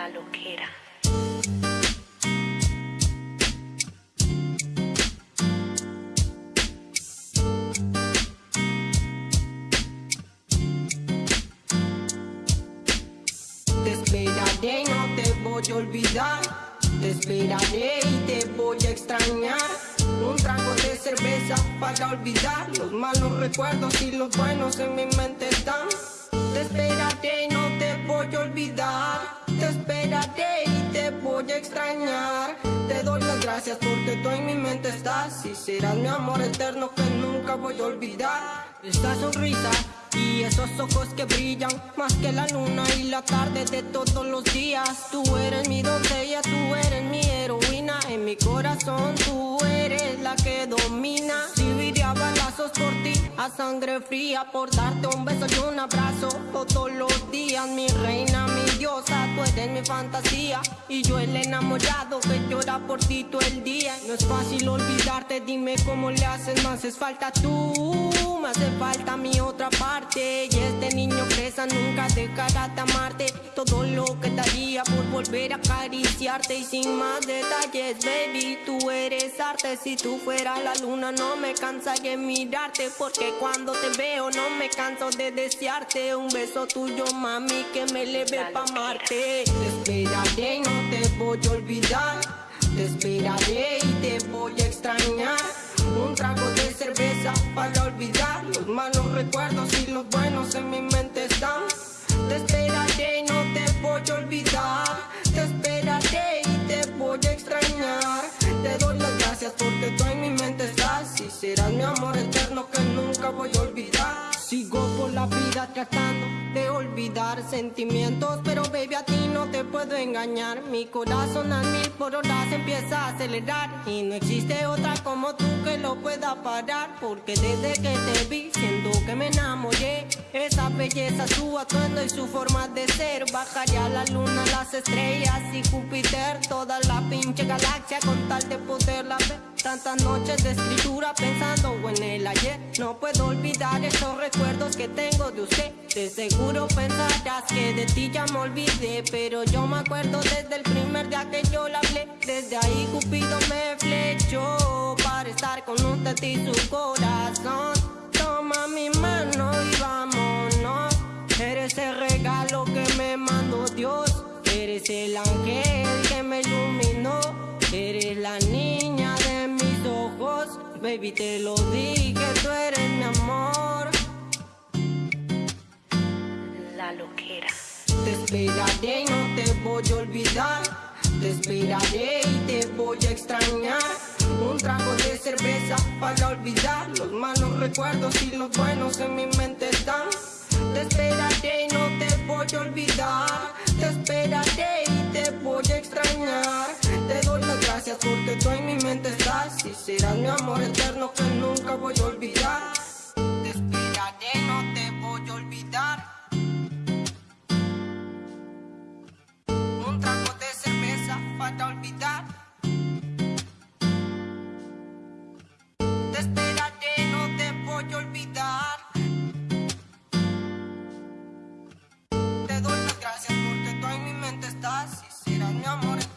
La loquera. Te esperaré no te voy a olvidar. Te esperaré y te voy a extrañar. Un trago de cerveza para olvidar los malos recuerdos y los buenos en mi mente están. Te esperaré y no te voy a olvidar. Y te voy a extrañar. Te doy las gracias porque tú en mi mente estás. Y serás mi amor eterno que nunca voy a olvidar. Esta sonrisa y esos ojos que brillan más que la luna y la tarde de todos los días. Tú eres mi doncella, tú eres mi heroína. En mi corazón tú eres la que domina. Viviría balazos por ti, a sangre fría, por darte un beso y un abrazo todos los días. Mi reina, mi diosa, tú eres mi fantasía. Y yo el enamorado que llora por ti todo el día. No es fácil olvidarte, dime cómo le haces, me haces falta tú. Me hace falta mi otra parte. Y este niño presa nunca dejará de amarte. Todo lo que daría por volver a acariciarte. Y sin más detalles, baby, tú eres arte. Si tú fueras la luna no me cansaría en mirarte. Porque cuando te veo no me canso de desearte. Un beso tuyo, mami, que me leve pa' amarte. Te esperaré y no te voy a olvidar. Te esperaré y te voy a extrañar un trago de cerveza para olvidar los malos recuerdos y los buenos en mi mente están. Te esperaré y no te voy a olvidar. Te esperaré y te voy a extrañar. Te doy las gracias porque tú en mi mente estás. Y serás mi amor eterno que nunca voy a olvidar. Sigo por la vida tratando olvidar sentimientos Pero baby a ti no te puedo engañar. Mi corazón a mil por horas empieza a acelerar Y no existe otra como tú que lo pueda parar Porque desde que te vi siento atuendo y su forma de ser. Bajaría la luna, las estrellas y Júpiter Toda la pinche galaxia con tal de poderla ver. Tantas noches de escritura pensando en el ayer. No puedo olvidar esos recuerdos que tengo de usted. De seguro pensarás que de ti ya me olvidé Pero yo me acuerdo desde el primer día que yo la hablé. Desde ahí Cupido me flechó Para estar con usted y su corazón Eres el ángel que me iluminó. Eres la niña de mis ojos. Baby te lo dije, tú eres mi amor. La loquera. Te esperaré y no te voy a olvidar. Te esperaré y te voy a extrañar. Un trago de cerveza para olvidar. Los malos recuerdos y los buenos en mi mente están Te esperaré y no te voy a olvidar. Te esperaré y te voy a extrañar. Te doy las gracias porque tú en mi mente estás. Y serás mi amor eterno que nunca voy a olvidar amores.